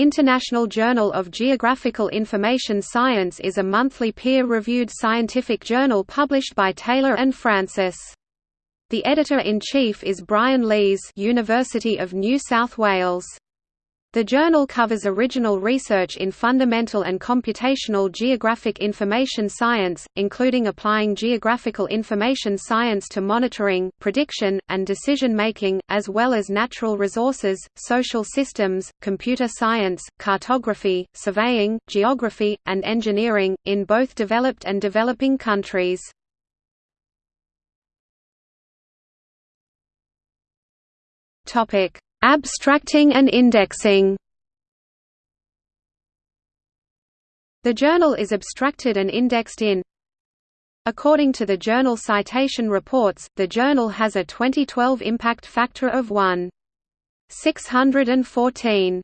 International Journal of Geographical Information Science is a monthly peer-reviewed scientific journal published by Taylor and Francis. The editor-in-chief is Brian Lees University of New South Wales. The journal covers original research in fundamental and computational geographic information science, including applying geographical information science to monitoring, prediction, and decision-making, as well as natural resources, social systems, computer science, cartography, surveying, geography, and engineering, in both developed and developing countries. Topic Abstracting and indexing. The journal is abstracted and indexed in. According to the Journal Citation Reports, the journal has a 2012 impact factor of 1.614.